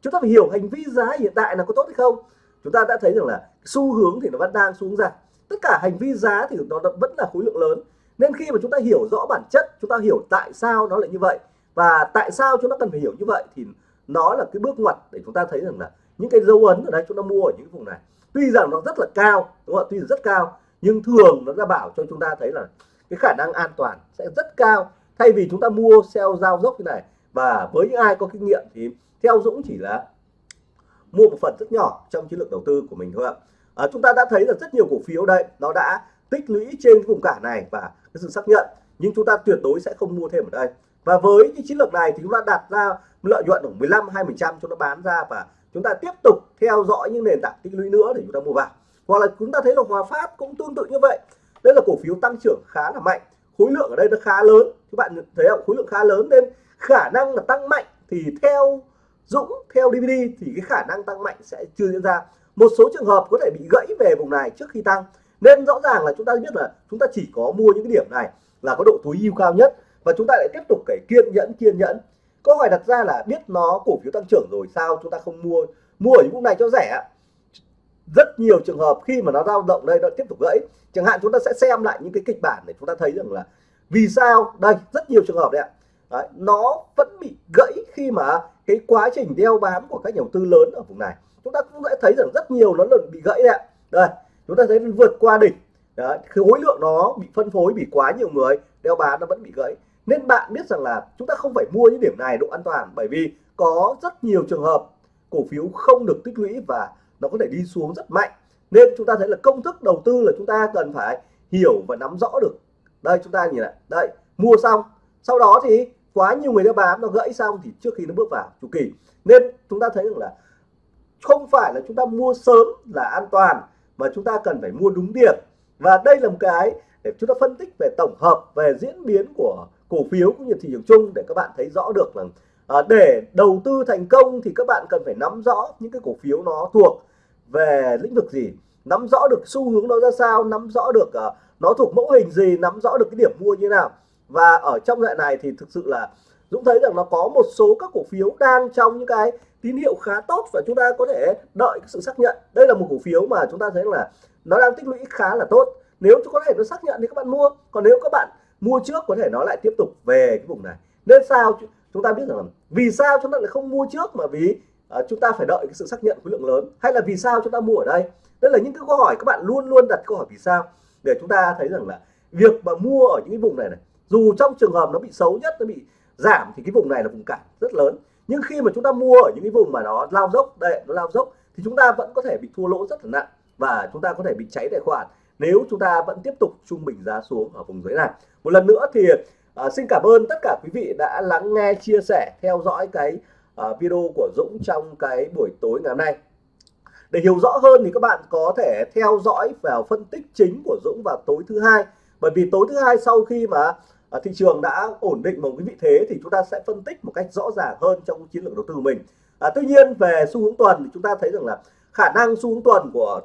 Chúng ta phải hiểu hành vi giá hiện tại là có tốt hay không. Chúng ta đã thấy rằng là xu hướng thì nó vẫn đang xuống giảm tất cả hành vi giá thì nó vẫn là khối lượng lớn. Nên khi mà chúng ta hiểu rõ bản chất, chúng ta hiểu tại sao nó lại như vậy và tại sao chúng ta cần phải hiểu như vậy thì nó là cái bước ngoặt để chúng ta thấy rằng là những cái dấu ấn ở đây chúng ta mua ở những vùng này. Tuy rằng nó rất là cao, đúng không ạ? Tuy rất cao, nhưng thường nó ra bảo cho chúng ta thấy là cái khả năng an toàn sẽ rất cao. Thay vì chúng ta mua, sell, giao dốc như này và với những ai có kinh nghiệm thì theo Dũng chỉ là mua một phần rất nhỏ trong chiến lược đầu tư của mình thôi ạ. À, chúng ta đã thấy là rất nhiều cổ phiếu đây nó đã tích lũy trên cái vùng cản này và cái sự xác nhận. Nhưng chúng ta tuyệt đối sẽ không mua thêm ở đây. Và với cái chiến lược này thì chúng ta đặt ra lợi nhuận khoảng 15 20 trăm cho nó bán ra và chúng ta tiếp tục theo dõi những nền tảng tích lũy nữa để chúng ta mua vào. Hoặc là chúng ta thấy là Hòa Phát cũng tương tự như vậy. Đây là cổ phiếu tăng trưởng khá là mạnh. Khối lượng ở đây nó khá lớn. Các bạn thấy không? Khối lượng khá lớn nên khả năng là tăng mạnh thì theo Dũng, theo DVD thì cái khả năng tăng mạnh sẽ chưa diễn ra. Một số trường hợp có thể bị gãy về vùng này trước khi tăng. Nên rõ ràng là chúng ta biết là chúng ta chỉ có mua những cái điểm này là có độ tối ưu cao nhất và chúng ta lại tiếp tục phải kiên nhẫn kiên nhẫn. Câu hỏi đặt ra là biết nó cổ phiếu tăng trưởng rồi sao chúng ta không mua mua ở những vùng này cho rẻ rất nhiều trường hợp khi mà nó dao động đây, nó tiếp tục gãy, chẳng hạn chúng ta sẽ xem lại những cái kịch bản để chúng ta thấy rằng là vì sao? Đây, rất nhiều trường hợp đấy ạ đấy, nó vẫn bị gãy khi mà cái quá trình đeo bám của các nhà đầu tư lớn ở vùng này. Chúng ta cũng sẽ thấy rằng rất nhiều nó lần bị gãy đấy đây chúng ta thấy vượt qua đỉnh. Đấy, khối lượng nó bị phân phối bị quá nhiều người đeo bám nó vẫn bị gãy. Nên bạn biết rằng là chúng ta không phải mua những điểm này độ an toàn bởi vì có rất nhiều trường hợp cổ phiếu không được tích lũy và nó có thể đi xuống rất mạnh. Nên chúng ta thấy là công thức đầu tư là chúng ta cần phải hiểu và nắm rõ được. Đây chúng ta nhìn lại đây mua xong. Sau đó thì quá nhiều người nó bám nó gãy xong thì trước khi nó bước vào chu kỳ. Nên chúng ta thấy rằng là không phải là chúng ta mua sớm là an toàn mà chúng ta cần phải mua đúng điểm. Và đây là một cái để chúng ta phân tích về tổng hợp về diễn biến của cổ phiếu cũng như thị trường chung để các bạn thấy rõ được là à, để đầu tư thành công thì các bạn cần phải nắm rõ những cái cổ phiếu nó thuộc về lĩnh vực gì nắm rõ được xu hướng nó ra sao nắm rõ được uh, nó thuộc mẫu hình gì nắm rõ được cái điểm mua như nào và ở trong đoạn này thì thực sự là Dũng thấy rằng nó có một số các cổ phiếu đang trong những cái tín hiệu khá tốt và chúng ta có thể đợi sự xác nhận. Đây là một cổ phiếu mà chúng ta thấy là nó đang tích lũy khá là tốt. Nếu có thể nó xác nhận thì các bạn mua. Còn nếu các bạn mua trước có thể nó lại tiếp tục về cái vùng này. Nên sao chúng ta biết rằng là vì sao chúng ta lại không mua trước mà vì uh, chúng ta phải đợi cái sự xác nhận khối lượng lớn? Hay là vì sao chúng ta mua ở đây? Đây là những cái câu hỏi các bạn luôn luôn đặt câu hỏi vì sao. Để chúng ta thấy rằng là việc mà mua ở những cái vùng này này dù trong trường hợp nó bị xấu nhất nó bị giảm thì cái vùng này là vùng cản rất lớn. Nhưng khi mà chúng ta mua ở những cái vùng mà nó lao dốc đây nó lao dốc thì chúng ta vẫn có thể bị thua lỗ rất là nặng và chúng ta có thể bị cháy tài khoản nếu chúng ta vẫn tiếp tục trung bình giá xuống ở vùng dưới này. Một lần nữa thì uh, xin cảm ơn tất cả quý vị đã lắng nghe chia sẻ theo dõi cái uh, video của Dũng trong cái buổi tối ngày hôm nay. Để hiểu rõ hơn thì các bạn có thể theo dõi vào phân tích chính của Dũng vào tối thứ hai. Bởi vì tối thứ hai sau khi mà uh, thị trường đã ổn định một cái vị thế thì chúng ta sẽ phân tích một cách rõ ràng hơn trong chiến lược đầu tư của mình. À, tuy nhiên về xu hướng tuần thì chúng ta thấy rằng là khả năng xu hướng tuần của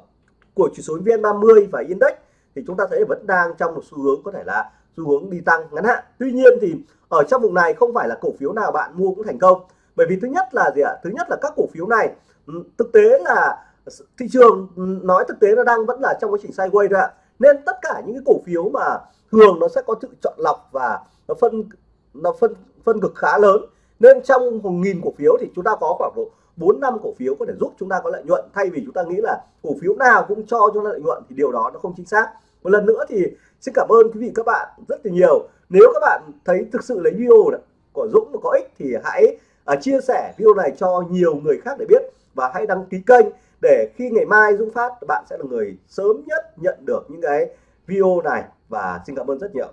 của chỉ số VN30 và index thì chúng ta thấy vẫn đang trong một xu hướng có thể là xu hướng đi tăng ngắn hạn. Tuy nhiên thì ở trong vùng này không phải là cổ phiếu nào bạn mua cũng thành công. Bởi vì thứ nhất là gì ạ? Thứ nhất là các cổ phiếu này ừ, thực tế là thị trường ừ, nói thực tế nó đang vẫn là trong quá trình sideways thôi ạ. Nên tất cả những cái cổ phiếu mà thường nó sẽ có sự chọn lọc và nó phân nó phân phân cực khá lớn. Nên trong một nghìn cổ phiếu thì chúng ta có khoảng độ bốn năm cổ phiếu có thể giúp chúng ta có lợi nhuận. Thay vì chúng ta nghĩ là cổ phiếu nào cũng cho chúng ta lợi nhuận thì điều đó nó không chính xác. Một lần nữa thì xin cảm ơn quý vị các bạn rất là nhiều. Nếu các bạn thấy thực sự lấy video này, của Dũng có ích thì hãy uh, chia sẻ video này cho nhiều người khác để biết và hãy đăng ký kênh để khi ngày mai Dũng phát bạn sẽ là người sớm nhất nhận được những cái video này và xin cảm ơn rất nhiều.